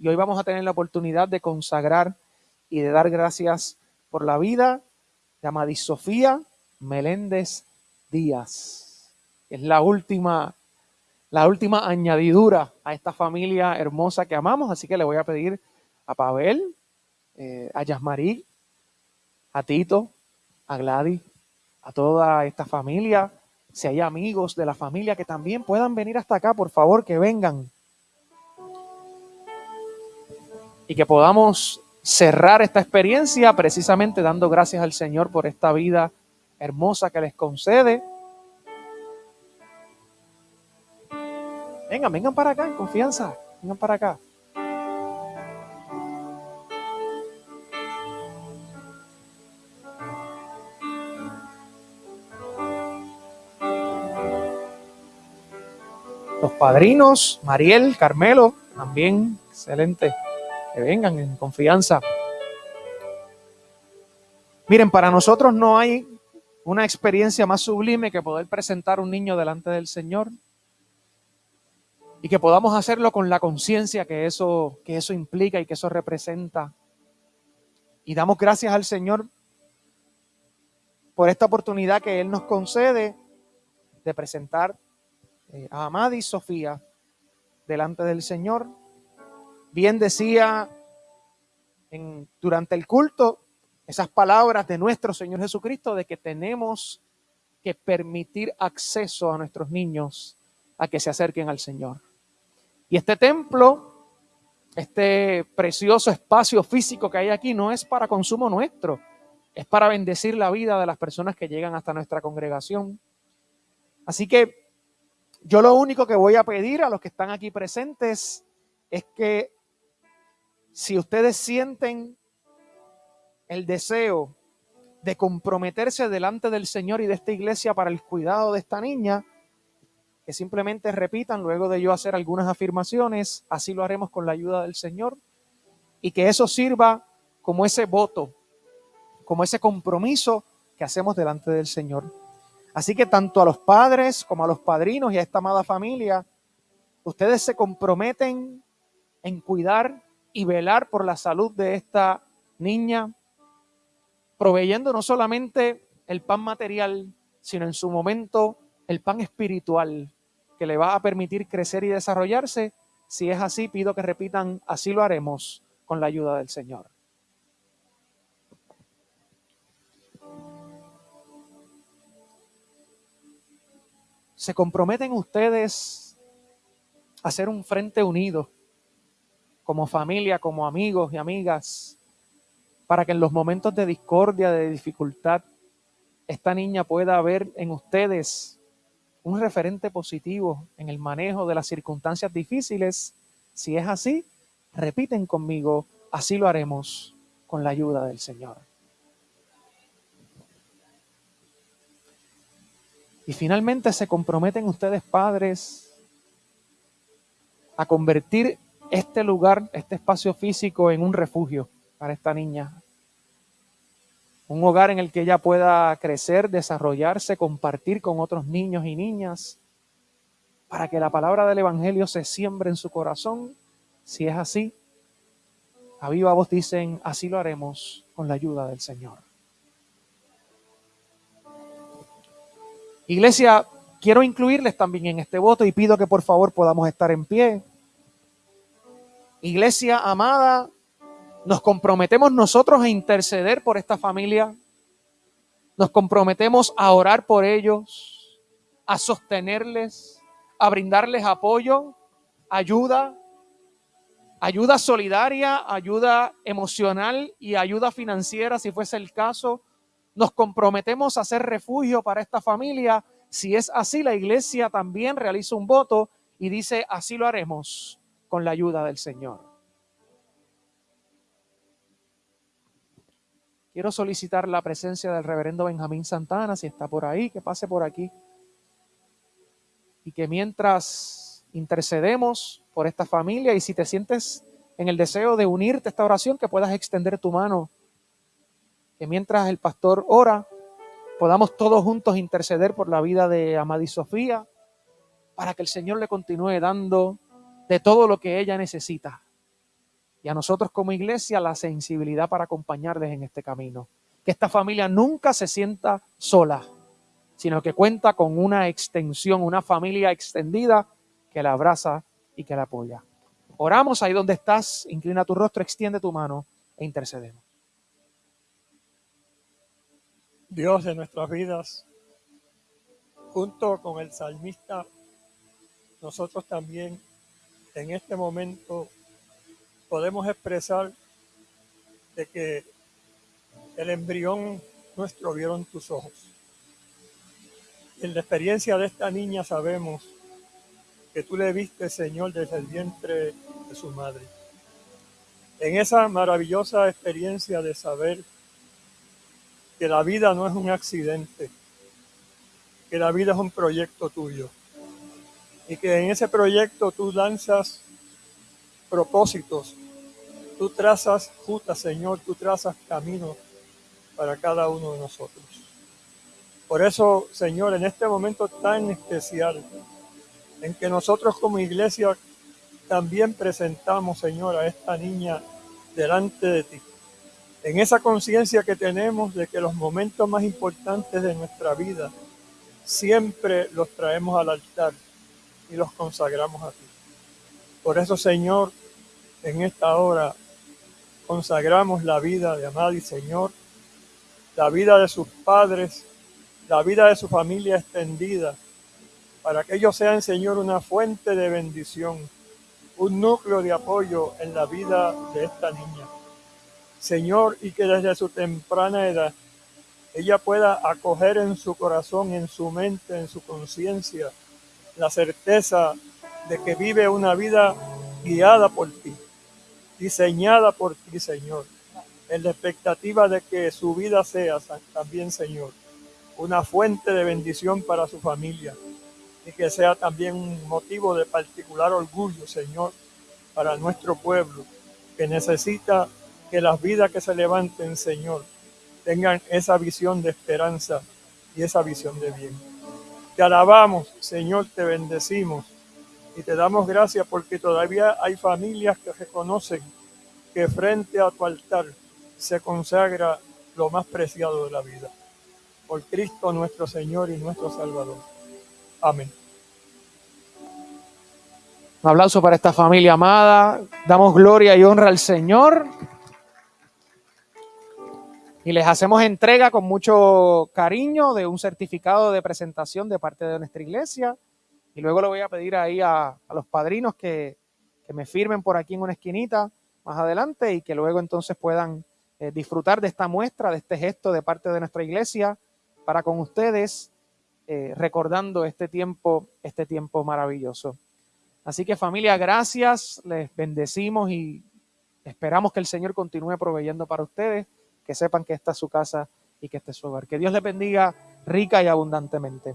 y hoy vamos a tener la oportunidad de consagrar y de dar gracias por la vida de Amadis Sofía Meléndez Díaz. Es la última, la última añadidura a esta familia hermosa que amamos, así que le voy a pedir a Pavel, eh, a Yasmarí, a Tito, a Gladys, a toda esta familia, si hay amigos de la familia que también puedan venir hasta acá, por favor, que vengan. Y que podamos cerrar esta experiencia precisamente dando gracias al Señor por esta vida hermosa que les concede. Vengan, vengan para acá en confianza, vengan para acá. Los padrinos, Mariel, Carmelo, también, excelente. Que vengan en confianza. Miren, para nosotros no hay una experiencia más sublime que poder presentar un niño delante del Señor y que podamos hacerlo con la conciencia que eso, que eso implica y que eso representa. Y damos gracias al Señor por esta oportunidad que Él nos concede de presentar eh, a Amadi y Sofía delante del Señor. Bien decía en, durante el culto esas palabras de nuestro Señor Jesucristo de que tenemos que permitir acceso a nuestros niños a que se acerquen al Señor. Y este templo, este precioso espacio físico que hay aquí, no es para consumo nuestro, es para bendecir la vida de las personas que llegan hasta nuestra congregación. Así que yo lo único que voy a pedir a los que están aquí presentes es que si ustedes sienten el deseo de comprometerse delante del Señor y de esta iglesia para el cuidado de esta niña, que simplemente repitan luego de yo hacer algunas afirmaciones, así lo haremos con la ayuda del Señor, y que eso sirva como ese voto, como ese compromiso que hacemos delante del Señor. Así que tanto a los padres como a los padrinos y a esta amada familia, ustedes se comprometen en cuidar y velar por la salud de esta niña, proveyendo no solamente el pan material, sino en su momento el pan espiritual que le va a permitir crecer y desarrollarse. Si es así, pido que repitan, así lo haremos con la ayuda del Señor. ¿Se comprometen ustedes a hacer un frente unido como familia, como amigos y amigas, para que en los momentos de discordia, de dificultad, esta niña pueda ver en ustedes un referente positivo en el manejo de las circunstancias difíciles? Si es así, repiten conmigo, así lo haremos con la ayuda del Señor. Y finalmente se comprometen ustedes, padres, a convertir este lugar, este espacio físico, en un refugio para esta niña. Un hogar en el que ella pueda crecer, desarrollarse, compartir con otros niños y niñas, para que la palabra del Evangelio se siembre en su corazón. Si es así, a viva voz dicen, así lo haremos con la ayuda del Señor. Iglesia, quiero incluirles también en este voto y pido que por favor podamos estar en pie. Iglesia amada, nos comprometemos nosotros a interceder por esta familia. Nos comprometemos a orar por ellos, a sostenerles, a brindarles apoyo, ayuda, ayuda solidaria, ayuda emocional y ayuda financiera si fuese el caso nos comprometemos a ser refugio para esta familia. Si es así, la iglesia también realiza un voto y dice, así lo haremos con la ayuda del Señor. Quiero solicitar la presencia del reverendo Benjamín Santana, si está por ahí, que pase por aquí. Y que mientras intercedemos por esta familia y si te sientes en el deseo de unirte a esta oración, que puedas extender tu mano que mientras el pastor ora, podamos todos juntos interceder por la vida de Amadi Sofía, para que el Señor le continúe dando de todo lo que ella necesita. y a nosotros como iglesia la sensibilidad para acompañarles en este camino. Que esta familia nunca se sienta sola, sino que cuenta con una extensión, una familia extendida que la abraza y que la apoya. Oramos ahí donde estás, inclina tu rostro, extiende tu mano e intercedemos. Dios de nuestras vidas, junto con el salmista, nosotros también en este momento podemos expresar de que el embrión nuestro vieron tus ojos. En la experiencia de esta niña sabemos que tú le viste, Señor, desde el vientre de su madre. En esa maravillosa experiencia de saber que la vida no es un accidente, que la vida es un proyecto tuyo y que en ese proyecto tú lanzas propósitos, tú trazas justa, Señor, tú trazas caminos para cada uno de nosotros. Por eso, Señor, en este momento tan especial, en que nosotros como iglesia también presentamos, Señor, a esta niña delante de ti. En esa conciencia que tenemos de que los momentos más importantes de nuestra vida siempre los traemos al altar y los consagramos a ti. Por eso, Señor, en esta hora consagramos la vida de Amadi, Señor, la vida de sus padres, la vida de su familia extendida, para que ellos sean, Señor, una fuente de bendición, un núcleo de apoyo en la vida de esta niña. Señor, y que desde su temprana edad ella pueda acoger en su corazón, en su mente, en su conciencia, la certeza de que vive una vida guiada por ti, diseñada por ti, Señor, en la expectativa de que su vida sea también, Señor, una fuente de bendición para su familia y que sea también un motivo de particular orgullo, Señor, para nuestro pueblo, que necesita que las vidas que se levanten, Señor, tengan esa visión de esperanza y esa visión de bien. Te alabamos, Señor, te bendecimos y te damos gracias porque todavía hay familias que reconocen que frente a tu altar se consagra lo más preciado de la vida. Por Cristo nuestro Señor y nuestro Salvador. Amén. Un aplauso para esta familia amada. Damos gloria y honra al Señor. Y les hacemos entrega con mucho cariño de un certificado de presentación de parte de nuestra iglesia. Y luego le voy a pedir ahí a, los padrinos que, me firmen por aquí en una esquinita más adelante y que luego entonces puedan eh, disfrutar de esta muestra, de este gesto de parte de nuestra iglesia para con ustedes, eh, recordando este tiempo, este tiempo maravilloso. Así que familia, gracias, les bendecimos y esperamos que el Señor continúe proveyendo para ustedes, que sepan que esta es su casa y que este es su hogar. Que Dios les bendiga rica y abundantemente.